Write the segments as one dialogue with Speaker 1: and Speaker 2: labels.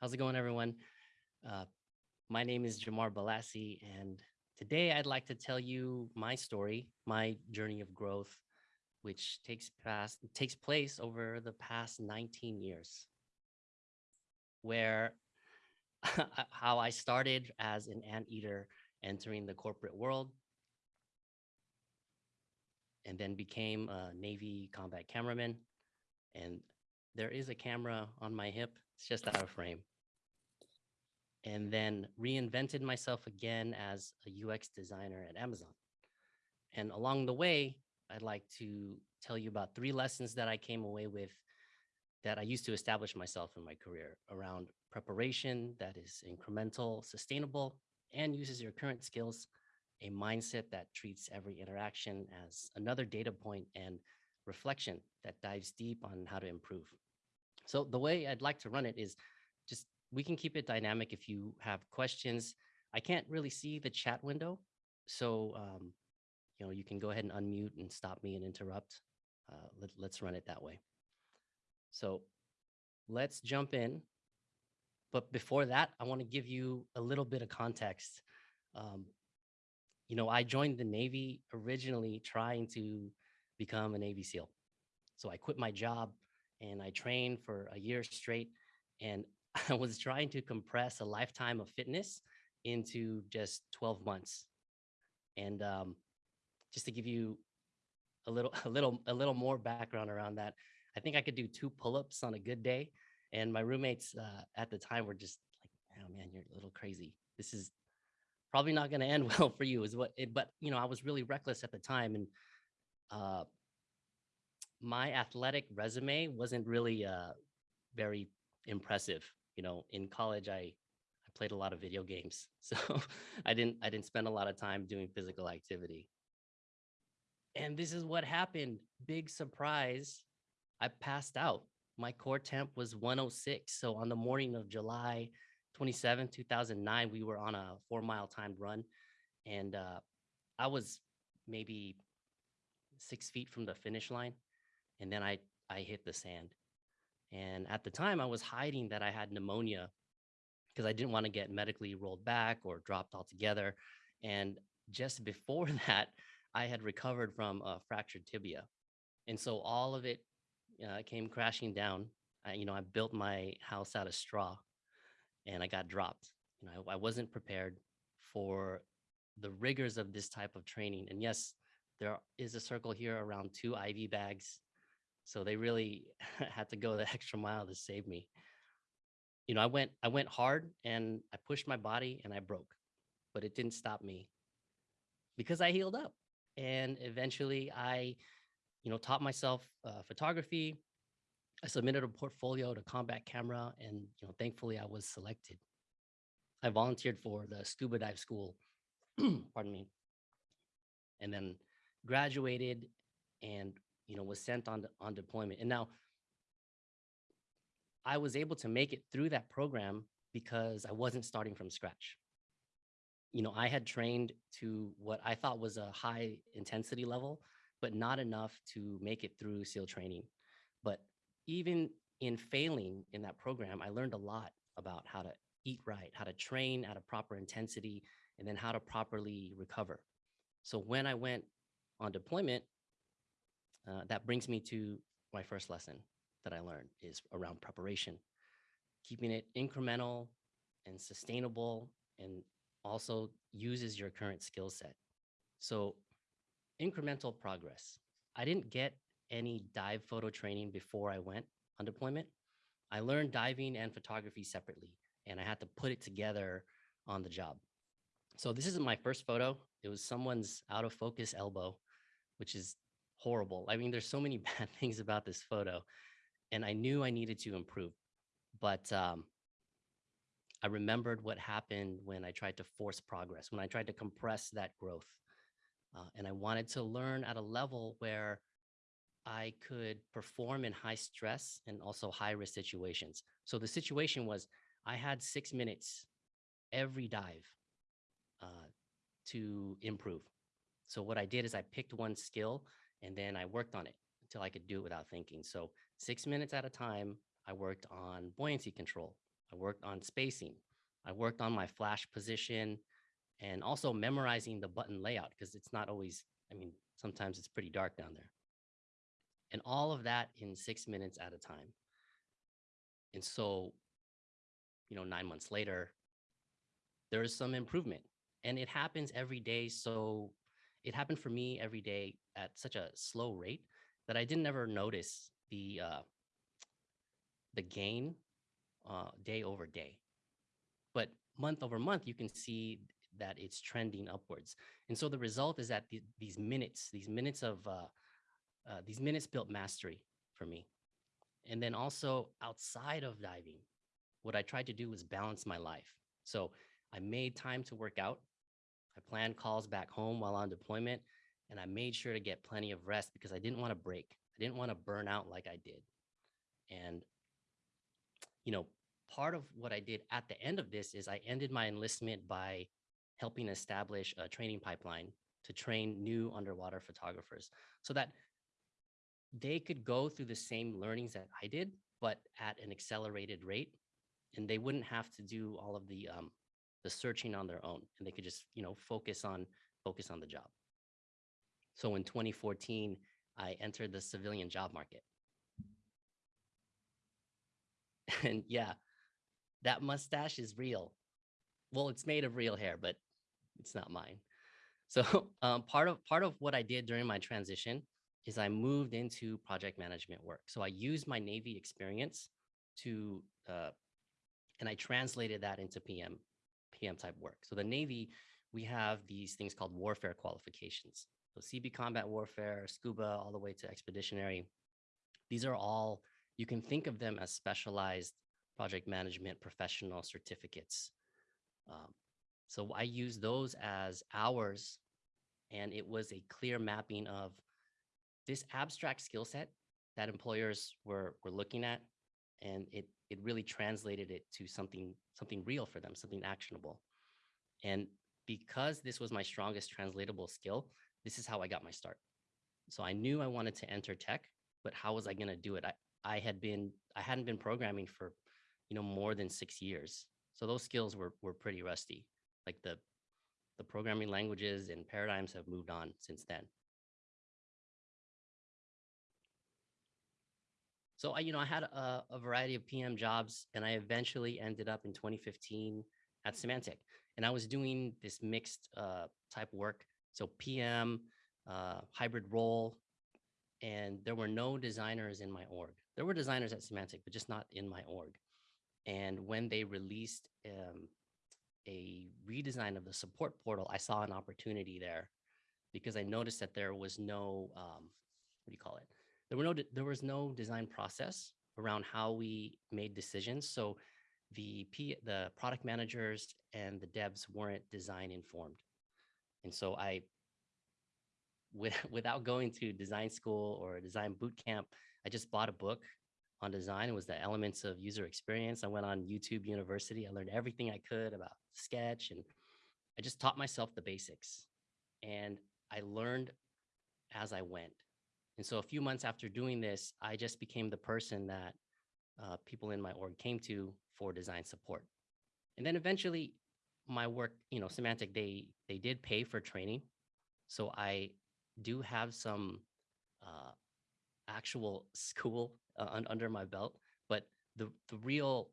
Speaker 1: How's it going, everyone? Uh, my name is Jamar Balassi, and today I'd like to tell you my story, my journey of growth, which takes past takes place over the past 19 years, where how I started as an anteater entering the corporate world, and then became a Navy combat cameraman. And there is a camera on my hip. It's just out of frame. And then reinvented myself again as a UX designer at Amazon. And along the way, I'd like to tell you about three lessons that I came away with that I used to establish myself in my career around preparation that is incremental, sustainable, and uses your current skills, a mindset that treats every interaction as another data point and reflection that dives deep on how to improve. So the way I'd like to run it is we can keep it dynamic if you have questions. I can't really see the chat window. So, um, you know, you can go ahead and unmute and stop me and interrupt. Uh, let, let's run it that way. So let's jump in. But before that, I want to give you a little bit of context. Um, you know, I joined the Navy originally trying to become a Navy SEAL. So I quit my job and I trained for a year straight. And I was trying to compress a lifetime of fitness into just 12 months. And um, just to give you a little, a little, a little more background around that, I think I could do two pull-ups on a good day. And my roommates uh, at the time were just like, "Oh man, you're a little crazy. This is probably not going to end well for you." Is what? It, but you know, I was really reckless at the time, and uh, my athletic resume wasn't really uh, very impressive. You know, in college, I I played a lot of video games, so I didn't I didn't spend a lot of time doing physical activity. And this is what happened. Big surprise. I passed out. My core temp was 106. So on the morning of July 27, 2009, we were on a four mile timed run. And uh, I was maybe six feet from the finish line and then I I hit the sand. And at the time, I was hiding that I had pneumonia because I didn't want to get medically rolled back or dropped altogether. And just before that, I had recovered from a fractured tibia. And so all of it uh, came crashing down. I, you know, I built my house out of straw and I got dropped. You know, I, I wasn't prepared for the rigors of this type of training. And yes, there is a circle here around two IV bags so they really had to go the extra mile to save me. You know, I went I went hard and I pushed my body and I broke, but it didn't stop me because I healed up. And eventually I, you know, taught myself uh, photography. I submitted a portfolio to combat camera and, you know, thankfully I was selected. I volunteered for the scuba dive school, pardon me, and then graduated and you know, was sent on, on deployment. And now I was able to make it through that program because I wasn't starting from scratch. You know, I had trained to what I thought was a high intensity level, but not enough to make it through SEAL training. But even in failing in that program, I learned a lot about how to eat right, how to train at a proper intensity, and then how to properly recover. So when I went on deployment, uh, that brings me to my first lesson that I learned is around preparation, keeping it incremental and sustainable and also uses your current skill set. So incremental progress. I didn't get any dive photo training before I went on deployment. I learned diving and photography separately, and I had to put it together on the job. So this isn't my first photo. It was someone's out of focus elbow, which is horrible. I mean, there's so many bad things about this photo and I knew I needed to improve, but um, I remembered what happened when I tried to force progress, when I tried to compress that growth. Uh, and I wanted to learn at a level where I could perform in high stress and also high risk situations. So the situation was I had six minutes every dive uh, to improve. So what I did is I picked one skill and then I worked on it until I could do it without thinking. So six minutes at a time, I worked on buoyancy control. I worked on spacing. I worked on my flash position and also memorizing the button layout because it's not always, I mean, sometimes it's pretty dark down there. And all of that in six minutes at a time. And so, you know, nine months later, there is some improvement and it happens every day. So it happened for me every day at such a slow rate that I didn't ever notice the uh, the gain uh, day over day. But month over month, you can see that it's trending upwards. And so the result is that the, these minutes, these minutes of uh, uh, these minutes built mastery for me. And then also outside of diving, what I tried to do was balance my life. So I made time to work out. I planned calls back home while on deployment, and I made sure to get plenty of rest because I didn't want to break. I didn't want to burn out like I did. And, you know, part of what I did at the end of this is I ended my enlistment by helping establish a training pipeline to train new underwater photographers so that they could go through the same learnings that I did, but at an accelerated rate. And they wouldn't have to do all of the um, the searching on their own, and they could just you know focus on focus on the job. So in 2014, I entered the civilian job market. And yeah, that mustache is real. Well, it's made of real hair, but it's not mine. So um, part of part of what I did during my transition is I moved into project management work. So I used my Navy experience to, uh, and I translated that into PM, PM type work. So the Navy, we have these things called warfare qualifications. So CB combat warfare, scuba, all the way to expeditionary. These are all, you can think of them as specialized project management professional certificates. Um, so I use those as hours and it was a clear mapping of this abstract skill set that employers were were looking at and it it really translated it to something something real for them something actionable. And because this was my strongest translatable skill this is how i got my start. So i knew i wanted to enter tech but how was i going to do it? I i had been i hadn't been programming for you know more than six years. So those skills were were pretty rusty. Like the the programming languages and paradigms have moved on since then So I, you know, I had a, a, variety of PM jobs and I eventually ended up in 2015 at Symantec. And I was doing this mixed uh, type work. So PM, uh, hybrid role, and there were no designers in my org. There were designers at Symantec, but just not in my org. And when they released um, a redesign of the support portal, I saw an opportunity there because I noticed that there was no, um, what do you call it? There were no there was no design process around how we made decisions. So the P, the product managers and the devs weren't design informed. And so I, with, without going to design school or a design boot camp, I just bought a book on design. It was the elements of user experience. I went on YouTube University. I learned everything I could about Sketch and I just taught myself the basics. And I learned as I went. And so a few months after doing this, I just became the person that uh, people in my org came to for design support. And then eventually my work, you know, Symantec, they, they did pay for training. So I do have some uh, actual school uh, under my belt, but the, the real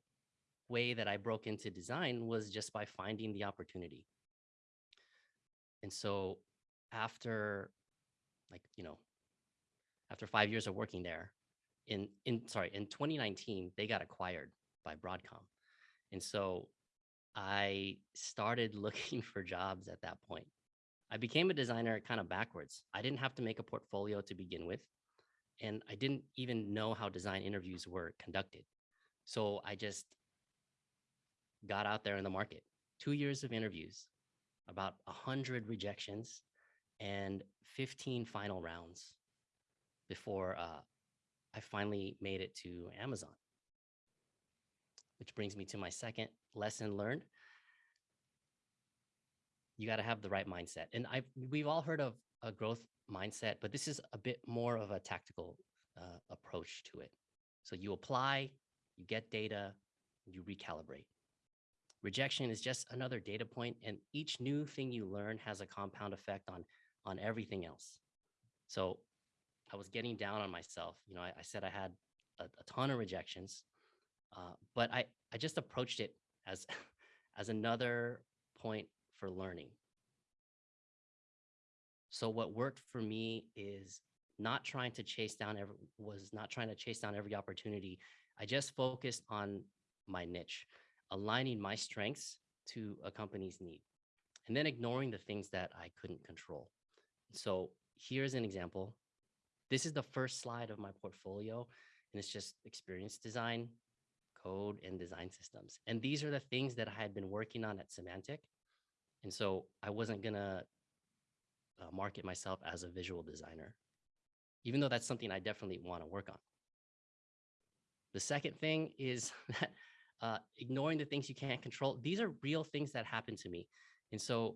Speaker 1: way that I broke into design was just by finding the opportunity. And so after like, you know, after five years of working there in, in sorry, in 2019, they got acquired by Broadcom. And so I started looking for jobs at that point. I became a designer kind of backwards. I didn't have to make a portfolio to begin with. And I didn't even know how design interviews were conducted. So I just got out there in the market, two years of interviews, about 100 rejections, and 15 final rounds before uh, I finally made it to Amazon. Which brings me to my second lesson learned. You got to have the right mindset. And I we've all heard of a growth mindset, but this is a bit more of a tactical uh, approach to it. So you apply, you get data, you recalibrate. Rejection is just another data point, and each new thing you learn has a compound effect on on everything else. So I was getting down on myself. You know, I, I said I had a, a, ton of rejections, uh, but I I just approached it as as another point for learning. So what worked for me is not trying to chase down every was not trying to chase down every opportunity. I just focused on my niche, aligning my strengths to a company's need, and then ignoring the things that I couldn't control. So here's an example. This is the first slide of my portfolio, and it's just experience design, code, and design systems. And these are the things that I had been working on at Symantec. And so I wasn't gonna uh, market myself as a visual designer, even though that's something I definitely want to work on. The second thing is that uh, ignoring the things you can't control. These are real things that happen to me. And so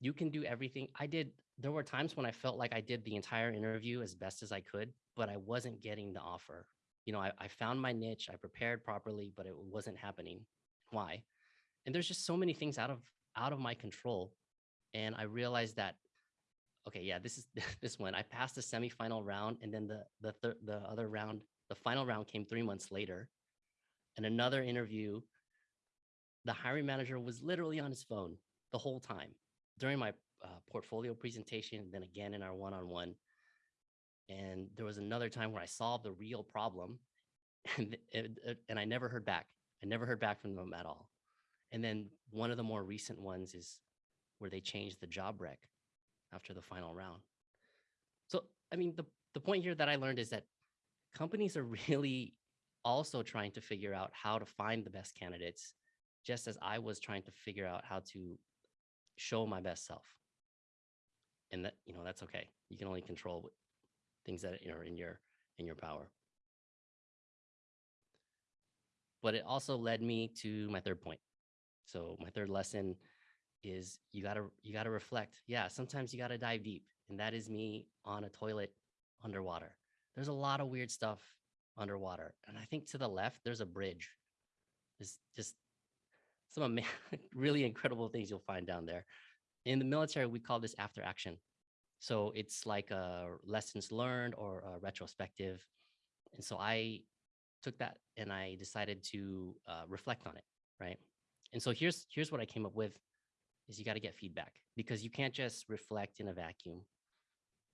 Speaker 1: you can do everything. I did, there were times when I felt like I did the entire interview as best as I could, but I wasn't getting the offer. You know, I, I found my niche, I prepared properly, but it wasn't happening. Why? And there's just so many things out of out of my control. And I realized that, okay, yeah, this is this one. I passed the semifinal round, and then the the th the other round, the final round came three months later, and another interview. The hiring manager was literally on his phone the whole time during my uh, portfolio presentation, and then again in our one-on-one. And there was another time where I solved the real problem, and it, it, and I never heard back. I never heard back from them at all. And then one of the more recent ones is where they changed the job rec after the final round. So, I mean, the, the point here that I learned is that companies are really also trying to figure out how to find the best candidates, just as I was trying to figure out how to show my best self. And that, you know, that's okay. You can only control things that are in your in your power. But it also led me to my third point. So my third lesson is you gotta you gotta reflect. Yeah, sometimes you gotta dive deep, and that is me on a toilet underwater. There's a lot of weird stuff underwater, and I think to the left there's a bridge. There's just some really incredible things you'll find down there. In the military, we call this after action. So it's like a lessons learned or a retrospective. And so I took that and I decided to uh, reflect on it, right? And so here's here's what I came up with is you got to get feedback because you can't just reflect in a vacuum.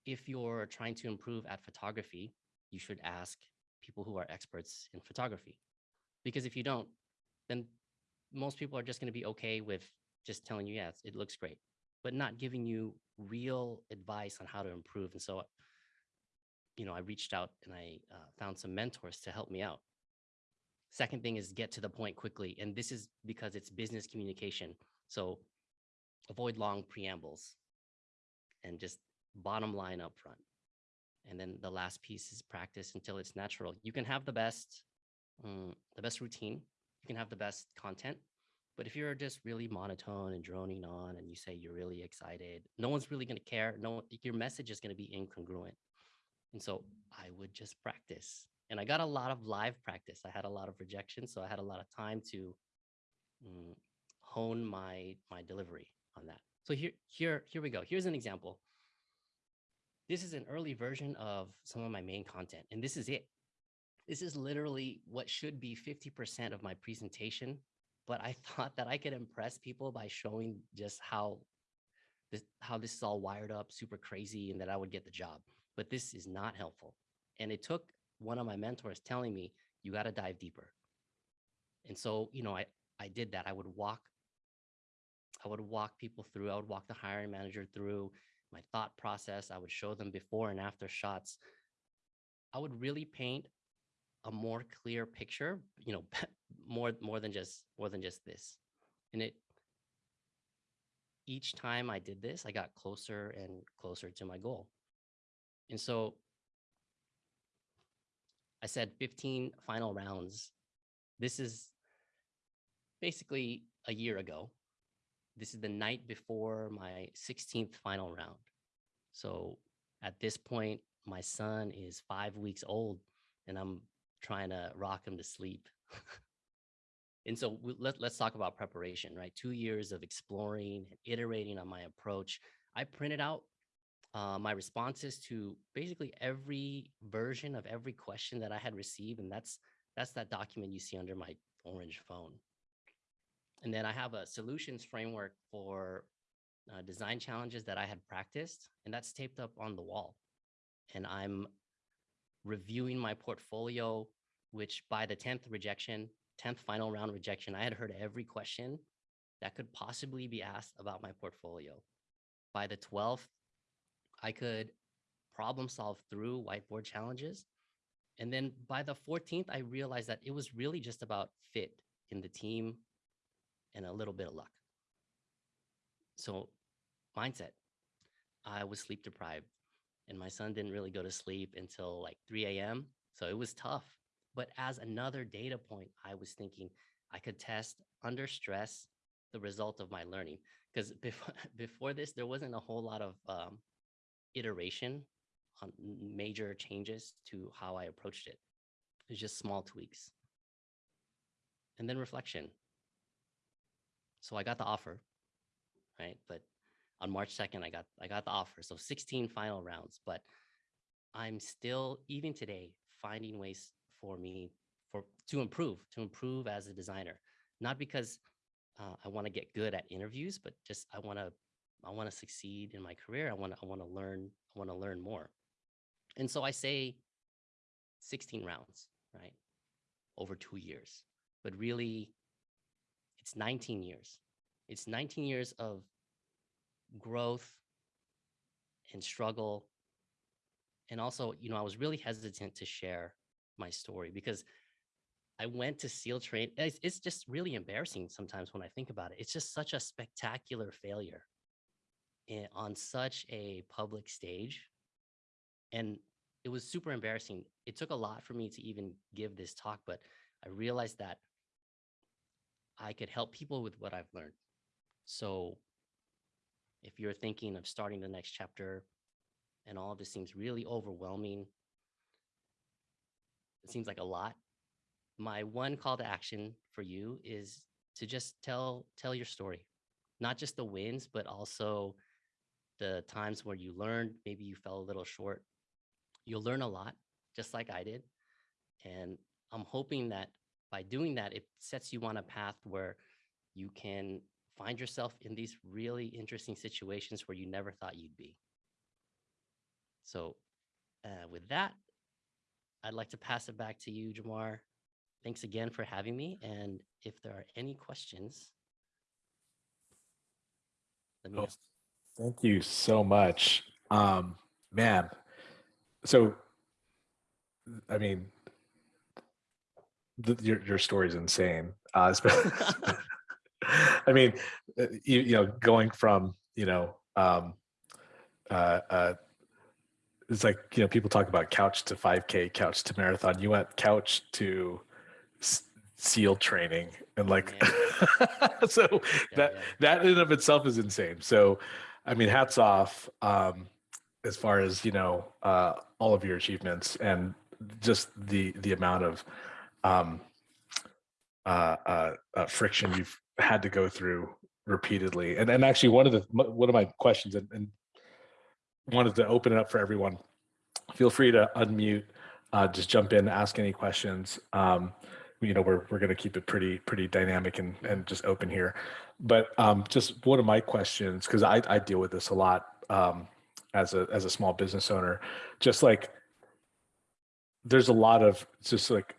Speaker 1: If you're trying to improve at photography, you should ask people who are experts in photography. Because if you don't, then most people are just going to be okay with just telling you, yes, it looks great, but not giving you real advice on how to improve. And so, you know, I reached out and I uh, found some mentors to help me out. Second thing is get to the point quickly. And this is because it's business communication. So avoid long preambles and just bottom line up front. And then the last piece is practice until it's natural. You can have the best, um, the best routine you can have the best content. But if you're just really monotone and droning on and you say you're really excited, no one's really going to care. No, your message is going to be incongruent. And so I would just practice. And I got a lot of live practice. I had a lot of rejection. So I had a lot of time to mm, hone my, my delivery on that. So here, here, here we go. Here's an example. This is an early version of some of my main content, and this is it. This is literally what should be 50% of my presentation, but I thought that I could impress people by showing just how this, how this is all wired up, super crazy, and that I would get the job. But this is not helpful. And it took one of my mentors telling me, you got to dive deeper. And so, you know, I, I did that. I would walk, I would walk people through, I would walk the hiring manager through my thought process. I would show them before and after shots. I would really paint a more clear picture, you know, more more than just more than just this. And it each time I did this, I got closer and closer to my goal. And so I said 15 final rounds. This is basically a year ago. This is the night before my 16th final round. So at this point, my son is five weeks old and I'm trying to rock him to sleep. And so we, let, let's talk about preparation, right? Two years of exploring and iterating on my approach. I printed out uh, my responses to basically every version of every question that I had received. And that's, that's that document you see under my orange phone. And then I have a solutions framework for uh, design challenges that I had practiced, and that's taped up on the wall. And I'm reviewing my portfolio, which by the 10th rejection, 10th final round rejection, I had heard every question that could possibly be asked about my portfolio. By the 12th, I could problem solve through whiteboard challenges. And then by the 14th, I realized that it was really just about fit in the team and a little bit of luck. So mindset, I was sleep deprived and my son didn't really go to sleep until like 3 a.m. So it was tough. But as another data point, I was thinking I could test under stress the result of my learning. Because before, before this, there wasn't a whole lot of um, iteration on major changes to how I approached it. It was just small tweaks. And then reflection. So I got the offer, right? But on March 2nd, I got I got the offer. So 16 final rounds, but I'm still even today finding ways for me for to improve, to improve as a designer. Not because uh, I want to get good at interviews, but just I want to I want to succeed in my career. I want to I want to learn I want to learn more. And so I say 16 rounds, right? Over 2 years. But really it's 19 years. It's 19 years of growth and struggle. And also, you know, I was really hesitant to share my story because I went to SEAL train. It's, it's just really embarrassing sometimes when I think about it. It's just such a spectacular failure in, on such a public stage. And it was super embarrassing. It took a lot for me to even give this talk, but I realized that I could help people with what I've learned. So if you're thinking of starting the next chapter and all of this seems really overwhelming, it seems like a lot. My one call to action for you is to just tell tell your story, not just the wins, but also the times where you learned, maybe you fell a little short. You'll learn a lot, just like I did. And I'm hoping that by doing that, it sets you on a path where you can find yourself in these really interesting situations where you never thought you'd be. So uh, with that, I'd like to pass it back to you, Jamar. Thanks again for having me. And if there are any questions, let me know.
Speaker 2: Oh, thank you so much. Um, man, so, I mean, the, your, your story is insane. Uh, I mean, uh, you, you know, going from, you know, um, uh, uh, it's like, you know, people talk about couch to 5K, couch to marathon. You went couch to SEAL training and like, so yeah, that, yeah. that in of itself is insane. So, I mean, hats off um, as far as, you know, uh, all of your achievements and just the, the amount of um, uh, uh, uh, friction you've had to go through repeatedly. And and actually one of the one of my questions and, and wanted to open it up for everyone. Feel free to unmute, uh, just jump in, ask any questions. Um, you know, we're we're going to keep it pretty pretty dynamic and and just open here. But um, just one of my questions, because I I deal with this a lot um, as a as a small business owner, just like there's a lot of just like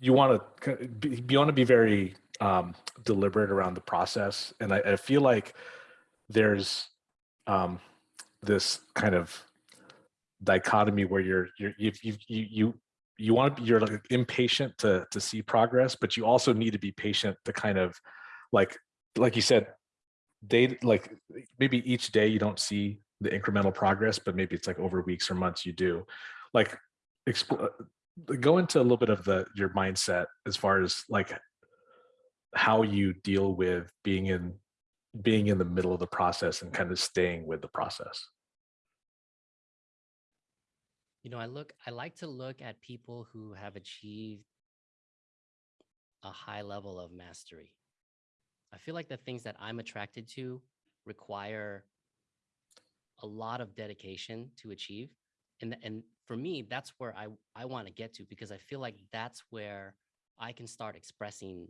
Speaker 2: you want to you want to be very um, deliberate around the process. And I, I feel like there's um, this kind of dichotomy where you're, you're you, you, you, you want to be, you're like impatient to, to see progress, but you also need to be patient to kind of like, like you said, day, like maybe each day you don't see the incremental progress, but maybe it's like over weeks or months you do. Like, go into a little bit of the your mindset as far as like how you deal with being in being in the middle of the process and kind of staying with the process
Speaker 1: you know i look i like to look at people who have achieved a high level of mastery. I feel like the things that I'm attracted to require a lot of dedication to achieve. And, and for me, that's where I, I want to get to because I feel like that's where I can start expressing,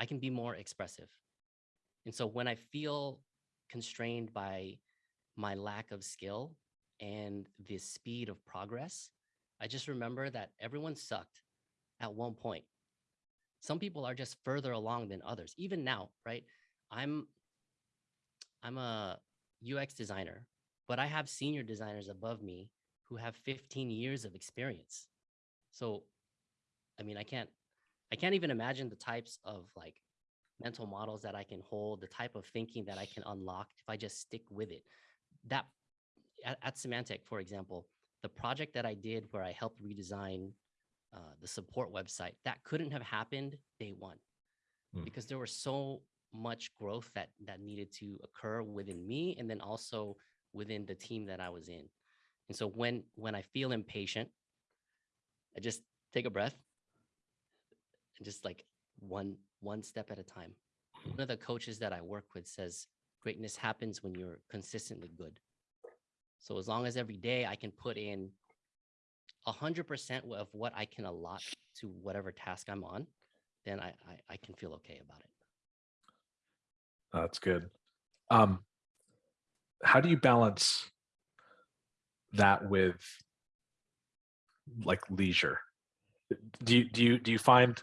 Speaker 1: I can be more expressive. And so when I feel constrained by my lack of skill and the speed of progress, I just remember that everyone sucked at one point. Some people are just further along than others. Even now, right? I'm I'm a UX designer, but I have senior designers above me who have 15 years of experience. So, I mean, I can't I can't even imagine the types of like mental models that I can hold, the type of thinking that I can unlock if I just stick with it. That at, at Symantec, for example, the project that I did where I helped redesign uh, the support website, that couldn't have happened day one
Speaker 2: Hmm.
Speaker 1: because there was so much growth that that needed to occur within me and then also within the team that I was in. And so when when I feel impatient, I just take a breath and just like one one step at a time. One of the coaches that I work with says greatness happens when you're consistently good. So as long as every day I can put in a hundred percent of what I can allot to whatever task I'm on, then I, I I can feel okay about it.
Speaker 2: That's good. Um, how do you balance that with like leisure? Do you do you do you find,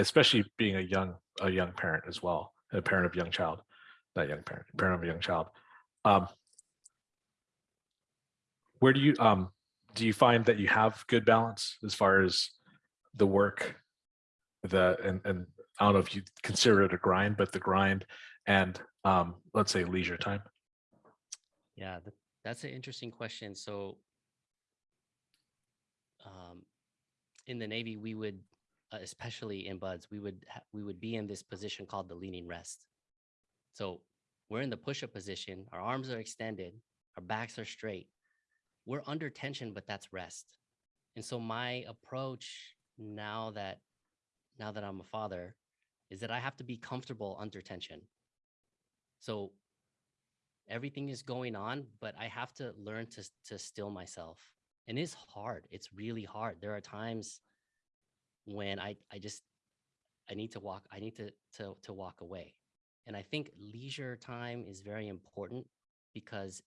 Speaker 2: especially being a young a young parent as well, a parent of young child, not young parent, parent of a young child, um, where do you um do you find that you have good balance as far as the work, the and and I don't know if you consider it a grind, but the grind and um, let's say leisure time?
Speaker 1: Yeah, that's an interesting question. So, um, in the Navy, we would, uh, especially in BUD/S, we would we would be in this position called the leaning rest. So we're in the push-up position. Our arms are extended. Our backs are straight. We're under tension, but that's rest. And so my approach now that now that I'm a father is that I have to be comfortable under tension. So everything is going on, but I have to learn to to still myself. And it's hard. It's really hard. There are times when I I just I need to walk. I need to to to walk away. And I think leisure time is very important because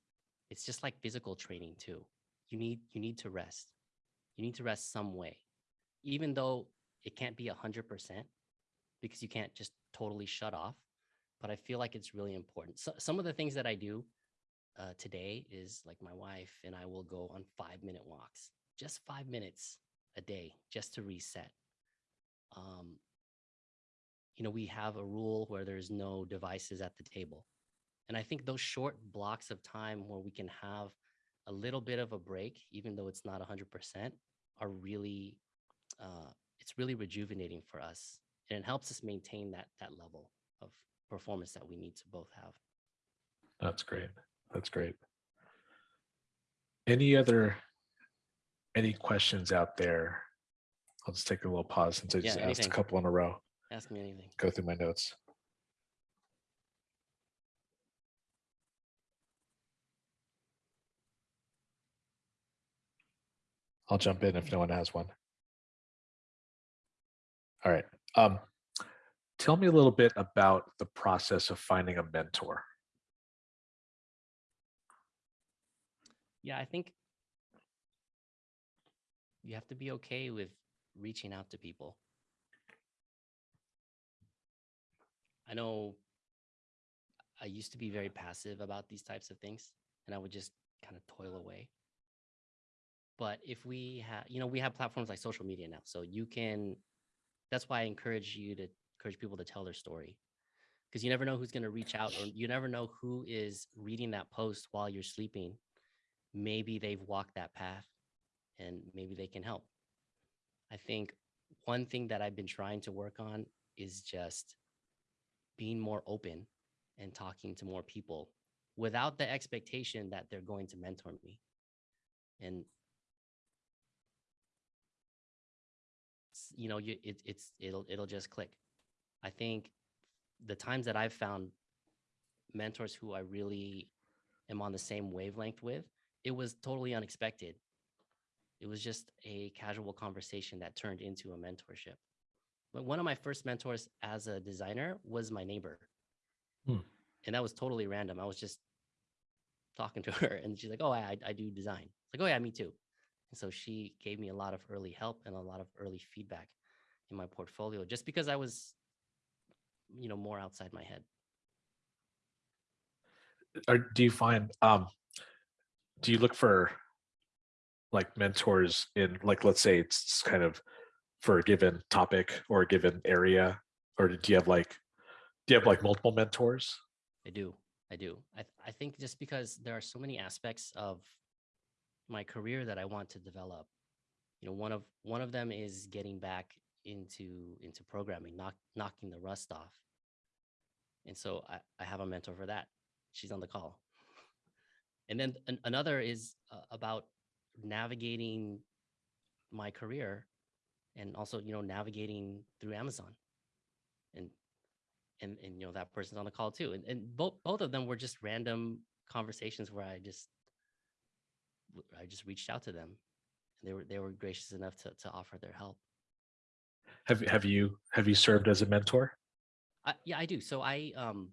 Speaker 1: it's just like physical training too. You need you need to rest. You need to rest some way, even though it can't be a hundred percent because you can't just totally shut off but I feel like it's really important. So, some of the things that I do uh, today is like my wife and I will go on five minute walks, just five minutes a day, just to reset. Um, you know, we have a rule where there's no devices at the table. And I think those short blocks of time where we can have a little bit of a break, even though it's not 100%, are really, uh, it's really rejuvenating for us. And it helps us maintain that, that level of performance that we need to both have.
Speaker 2: That's great. That's great. Any other, any questions out there? I'll just take a little pause since I
Speaker 1: Yeah,
Speaker 2: just asked a
Speaker 1: anything.
Speaker 2: couple in a row.
Speaker 1: Ask me anything.
Speaker 2: Go through my notes. I'll jump in if no one has one. All right. Um, tell me a little bit about the process of finding a mentor.
Speaker 1: Yeah, I think you have to be okay with reaching out to people. I know I used to be very passive about these types of things and I would just kind of toil away. But if we have, you know, we have platforms like social media now. So you can, that's why I encourage you to encourage people to tell their story because you never know who's going to reach out or you never know who is reading that post while you're sleeping. Maybe they've walked that path and maybe they can help. I think one thing that I've been trying to work on is just being more open and talking to more people without the expectation that they're going to mentor me. And you know you it, it's it'll it'll just click i think the times that i've found mentors who i really am on the same wavelength with it was totally unexpected it was just a casual conversation that turned into a mentorship. But one of my first mentors as a designer was my neighbor.
Speaker 2: Hmm.
Speaker 1: and that was totally random. I was just talking to her and she's like oh i, I do design. It's like oh yeah me too. And so she gave me a lot of early help and a lot of early feedback in my portfolio just because I was, you know, more outside my head.
Speaker 2: or do you find um do you look for like mentors in like let's say it's kind of for a given topic or a given area or do you have like do you have like multiple mentors
Speaker 1: I do. I do. I, I think just because there are so many aspects of my career that I want to develop. You know, one of one of them is getting back into into programming, knock, knocking the rust off. And so I, I have a mentor for that. She's on the call. And then an, another is uh, about navigating my career and also, you know, navigating through Amazon. And and and you know that person's on the call too. And and both both of them were just random conversations where I just I just reached out to them. And they were they were gracious enough to to offer their help.
Speaker 2: have have you have you served as a mentor
Speaker 1: I, yeah, I do. So I um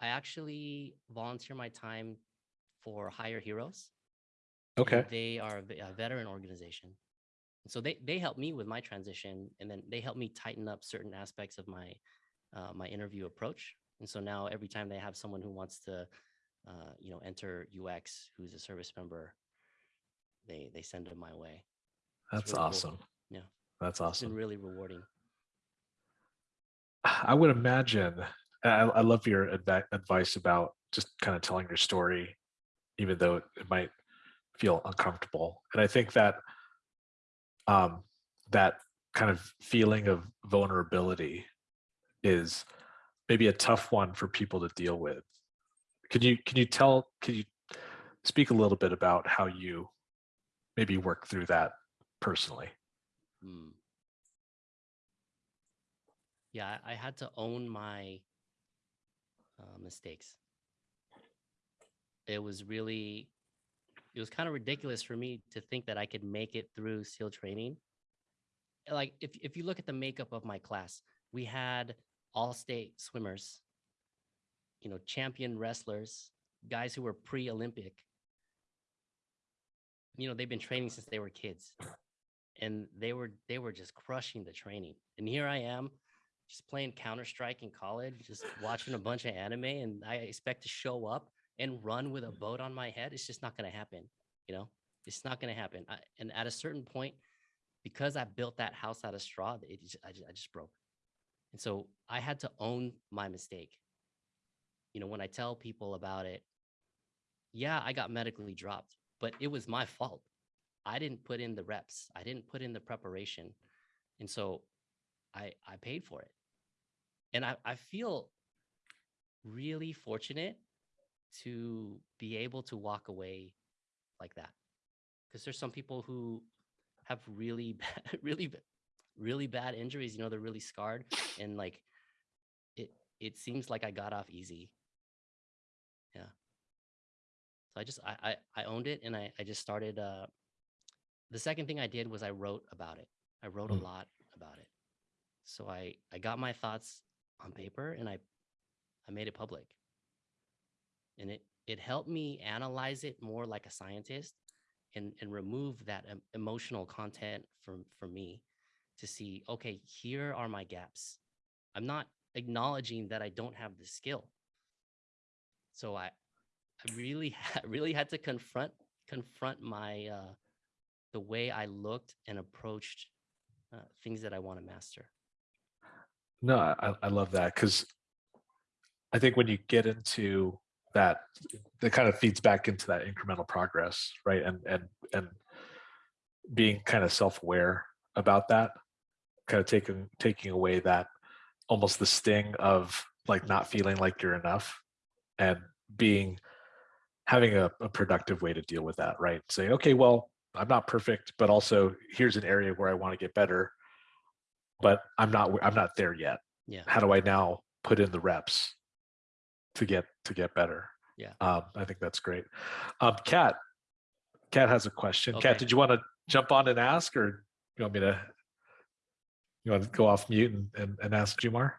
Speaker 1: I actually volunteer my time for Hire Heroes. And
Speaker 2: okay
Speaker 1: They are a veteran organization. So they they help me with my transition and then they help me tighten up certain aspects of my uh, my interview approach. And so now every time they have someone who wants to uh, you know enter UX who's a service member, they they send them my way.
Speaker 2: that's
Speaker 1: really cool.
Speaker 2: awesome
Speaker 1: Yeah.
Speaker 2: that's
Speaker 1: It's been
Speaker 2: awesome
Speaker 1: really rewarding.
Speaker 2: i would imagine I, I love your advice about just kind of telling your story even though it might feel uncomfortable and i think that um that kind of feeling of vulnerability is maybe a tough one for people to deal with can you can you tell can you speak a little bit about how you maybe work through that personally
Speaker 1: Hmm. Yeah, I had to own my uh, mistakes. It was really, it was kind of ridiculous for me to think that I could make it through SEAL training. Like, if if you look at the makeup of my class, we had all state swimmers, you know, champion wrestlers, guys who were pre-Olympic. You know, they've been training since they were kids and they were they were just crushing the training. And here I am, just playing Counter Strike in college, just watching a bunch of anime, and I expect to show up and run with a mm-hmm. boat on my head. It's just not going to happen. You know, it's not going to happen. I, and at a certain point, because I built that house out of straw, it just, I, just, I just broke. And so I had to own my mistake. You know, when I tell people about it, yeah, I got medically dropped, but it was my fault. I didn't put in the reps. I didn't put in the preparation. And so I I paid for it. And I, I feel really fortunate to be able to walk away like that. Because there's some people who have really bad, really really bad injuries, you know, they're really scarred and like it it seems like I got off easy. Yeah. So I just I I, I owned it and I, I just started uh the second thing I did was I wrote about it. I wrote
Speaker 2: Mm.
Speaker 1: a lot about it. So I I got my thoughts on paper and I I made it public. And it it helped me analyze it more like a scientist and and remove that em- emotional content from from me to see okay, here are my gaps. I'm not acknowledging that I don't have the skill. So I I really really had to confront confront my uh the way I looked and approached uh, things that I want to master.
Speaker 2: No, I, I love that because I think when you get into that, that kind of feeds back into that incremental progress, right? And and and being kind of self-aware about that, kind of taking taking away that almost the sting of like not feeling like you're enough and being having a, a productive way to deal with that, right? Saying, okay, well, I'm not perfect, but also here's an area where I want to get better. but I'm not I'm not there yet.
Speaker 1: Yeah.
Speaker 2: How do I now put in the reps to get to get better?
Speaker 1: Yeah.
Speaker 2: Um, I think that's great. Um, Kat, Kat has a question.
Speaker 1: Okay.
Speaker 2: Kat, did you want to jump on and ask, or you want me to? You want to go off mute and, and, and ask Jamar?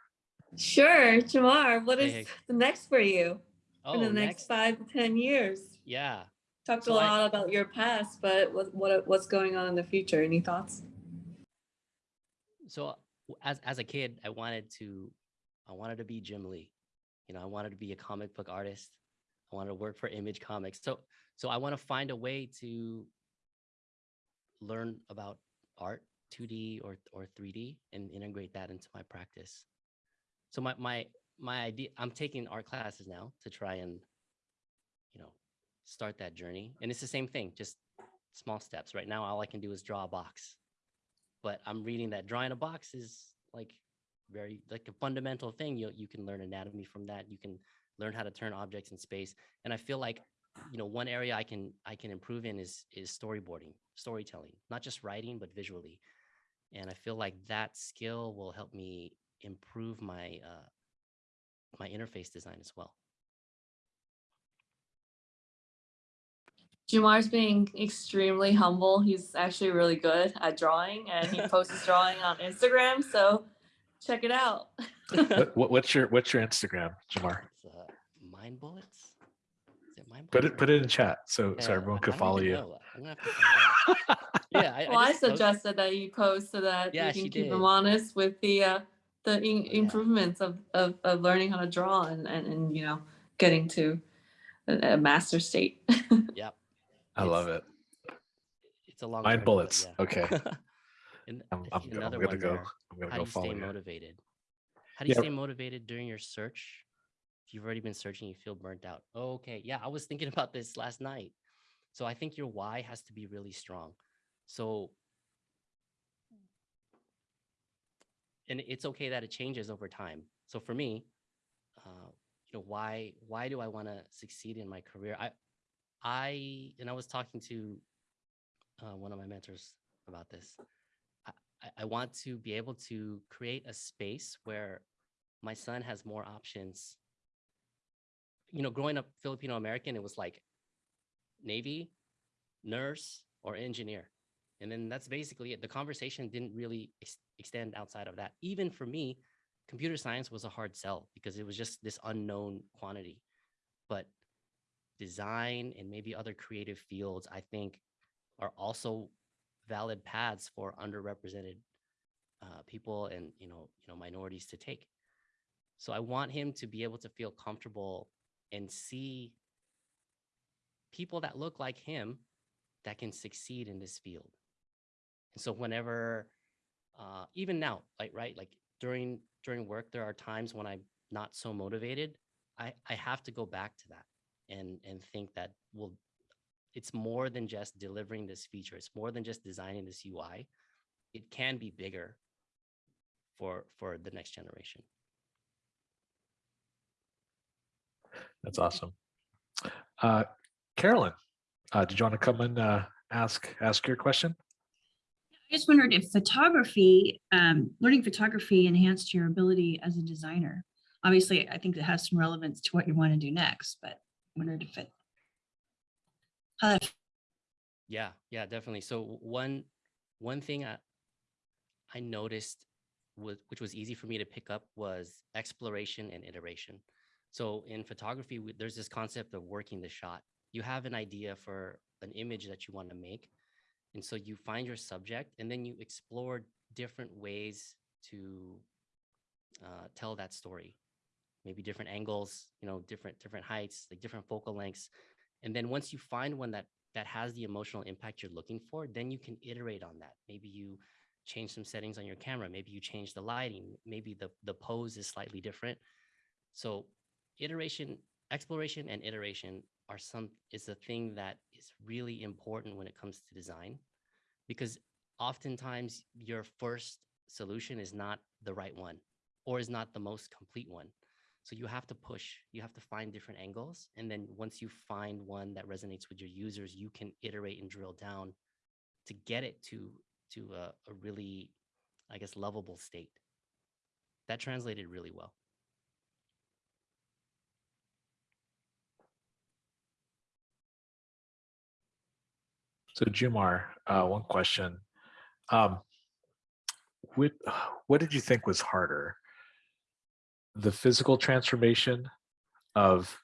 Speaker 3: Sure, Jamar, What is
Speaker 1: Hey,
Speaker 3: the next for you
Speaker 1: Oh,
Speaker 3: in the next,
Speaker 1: next.
Speaker 3: five to ten years?
Speaker 1: Yeah.
Speaker 3: Talked
Speaker 1: So
Speaker 3: a
Speaker 1: I-
Speaker 3: lot about your past, but what what what's going on in the future? Any thoughts?
Speaker 1: So as as a kid, I wanted to, I wanted to be Jim Lee. You know, I wanted to be a comic book artist. I wanted to work for Image Comics. So so I want to find a way to learn about art, 2D or or 3D, and integrate that into my practice. So my my my idea, I'm taking art classes now to try and, you know, start that journey. And it's the same thing, just small steps. Right now, all I can do is draw a box but I'm reading that drawing a box is like very like a fundamental thing. You you can learn anatomy from that. You can learn how to turn objects in space. And I feel like you know one area I can I can improve in is is storyboarding, storytelling, not just writing but visually. And I feel like that skill will help me improve my uh, my interface design as well.
Speaker 3: Jamar's being extremely humble. He's actually really good at drawing, and he posts drawing on Instagram. So check it out.
Speaker 2: What, what, what's your what's your Instagram, Jamar?
Speaker 1: It's uh, mind bullets. Is it mind
Speaker 2: Put it put it in chat so so
Speaker 1: Yeah,
Speaker 2: everyone
Speaker 1: I-
Speaker 2: could follow you.
Speaker 1: know. I'm gonna have to find out. yeah, I,
Speaker 3: well, I,
Speaker 1: just post-
Speaker 3: suggested that you post so that
Speaker 1: Yeah,
Speaker 3: you can keep
Speaker 1: did.
Speaker 3: him honest with the uh, the in-
Speaker 1: Yeah.
Speaker 3: improvements of, of of learning how to draw and and, and you know getting to a, a master state.
Speaker 1: Yep.
Speaker 2: I love it.
Speaker 1: It's a long
Speaker 2: Mind
Speaker 1: journey, but
Speaker 2: bullets.
Speaker 1: yeah.
Speaker 2: Okay.
Speaker 1: and
Speaker 2: I'm,
Speaker 1: I
Speaker 2: I'm, I'm gonna go.
Speaker 1: are,
Speaker 2: I'm
Speaker 1: how do you stay motivated? How do you
Speaker 2: Yeah.
Speaker 1: stay motivated during your search? If you've already been searching, you feel burnt out. Oh, okay. Yeah, I was thinking about this last night. So I think your why has to be really strong. So and it's okay that it changes over time. So for me, uh, you know, why why do I want to succeed in my career? I I and I was talking to uh, one of my mentors about this. I, want to be able to create a space where my son has more options. You know, growing up Filipino American, it was like Navy, nurse, or engineer. And then that's basically it. The conversation didn't really ex- extend outside of that. Even for me, computer science was a hard sell because it was just this unknown quantity. But design and maybe other creative fields, I think, are also valid paths for underrepresented uh, people and you know you know minorities to take. So I want him to be able to feel comfortable and see people that look like him that can succeed in this field. And so whenever, uh, even now, like right, like during during work, there are times when I'm not so motivated. I I have to go back to that and and think that well, it's more than just delivering this feature. It's more than just designing this UI. It can be bigger for for the next generation.
Speaker 2: That's awesome. Uh, Carolyn, uh, did you want to come and uh, ask ask your question?
Speaker 4: I just wondered if photography, um, learning photography enhanced your ability as a designer. Obviously, I think it has some relevance to what you want to do next, but wondered if it. How
Speaker 1: Yeah, yeah, definitely. So one one thing I I noticed was which was easy for me to pick up was exploration and iteration. So in photography, we, there's this concept of working the shot. You have an idea for an image that you want to make, and so you find your subject, and then you explore different ways to uh, tell that story. Maybe different angles, you know, different different heights, like different focal lengths, and then once you find one that that has the emotional impact you're looking for, then you can iterate on that. Maybe you change some settings on your camera. Maybe you change the lighting. Maybe the, the pose is slightly different. So iteration, exploration and iteration are some is a thing that is really important when it comes to design because oftentimes your first solution is not the right one or is not the most complete one. So you have to push, you have to find different angles. And then once you find one that resonates with your users, you can iterate and drill down to get it to, to a, a really I guess, lovable state. That translated really well.
Speaker 2: So Jamar, uh, one question. Um, what, what did you think was harder? The physical transformation of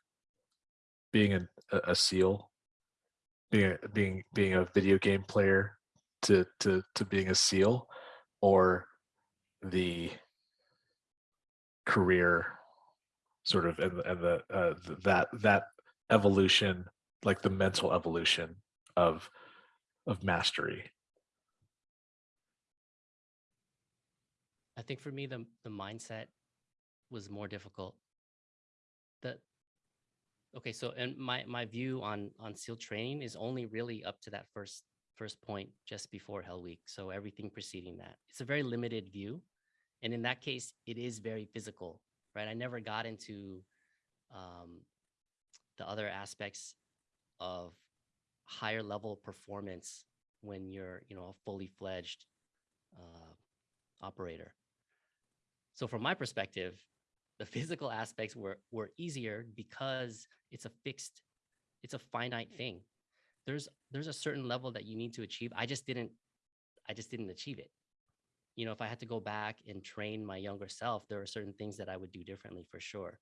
Speaker 2: being a, a- SEAL, being a, being being a video game player to to to being a SEAL, or the career sort of and, and the uh, th- that that evolution, like the mental evolution of of mastery.
Speaker 1: I think for me, the the mindset was more difficult. The okay, so and my my view on on SEAL training is only really up to that first first point just before Hell Week. So everything preceding that, it's a very limited view, and in that case, it is very physical, right? I never got into um, the other aspects of higher level performance when you're you know a fully fledged uh, operator. So from my perspective, the physical aspects were were easier because it's a fixed, it's a finite thing. There's there's a certain level that you need to achieve. I just didn't, I just didn't achieve it. You know, if I had to go back and train my younger self, there are certain things that I would do differently for sure.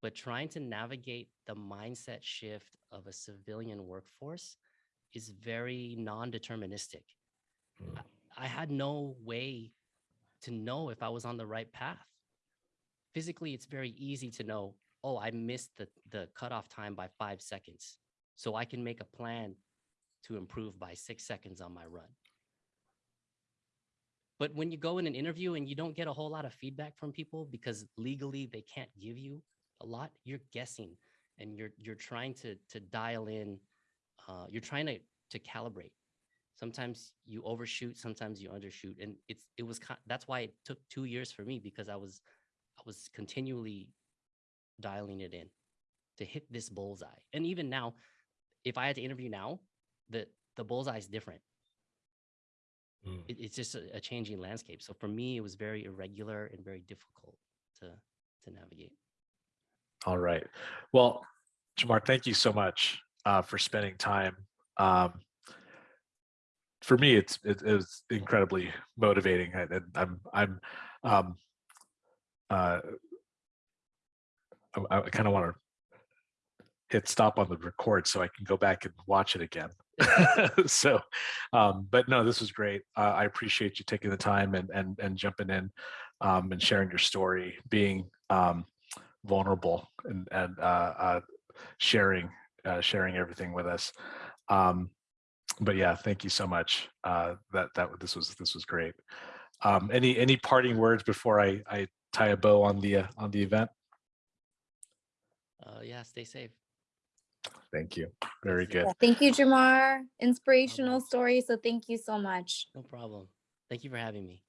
Speaker 1: But trying to navigate the mindset shift of a civilian workforce is very non-deterministic.
Speaker 2: Mm.
Speaker 1: I had no way to know if I was on the right path. Physically, it's very easy to know, oh, I missed the, the cutoff time by five seconds. So I can make a plan to improve by six seconds on my run. But when you go in an interview and you don't get a whole lot of feedback from people because legally they can't give you a lot, you're guessing and you're you're trying to to dial in, uh, you're trying to to calibrate sometimes you overshoot sometimes you undershoot and it's it was that's why it took two years for me because i was was continually dialing it in to hit this bullseye and even now if i had to interview now the the bullseye is different
Speaker 2: Mm.
Speaker 1: it, it's just a, a changing landscape so for me it was very irregular and very difficult to to navigate
Speaker 2: All right. Well, Jamar, thank you so much uh, for spending time. Um, for me, it's it, it was incredibly motivating, and I'm I'm um, uh, I, I kind of want to hit stop on the record so I can go back and watch it again. so, um, but no, this was great. Uh, I appreciate you taking the time and and and jumping in um, and sharing your story, being um, vulnerable and and uh, uh, sharing uh, sharing everything with us. Um, but yeah, thank you so much. Uh, that that this was this was great. Um, any any parting words before I I tie a bow on the uh, on the event?
Speaker 1: uh yeah stay safe
Speaker 2: Thank you. Very good.
Speaker 5: Yeah, Thank you, Jamar. Inspirational story. So thank you so much.
Speaker 1: no problem thank you for having me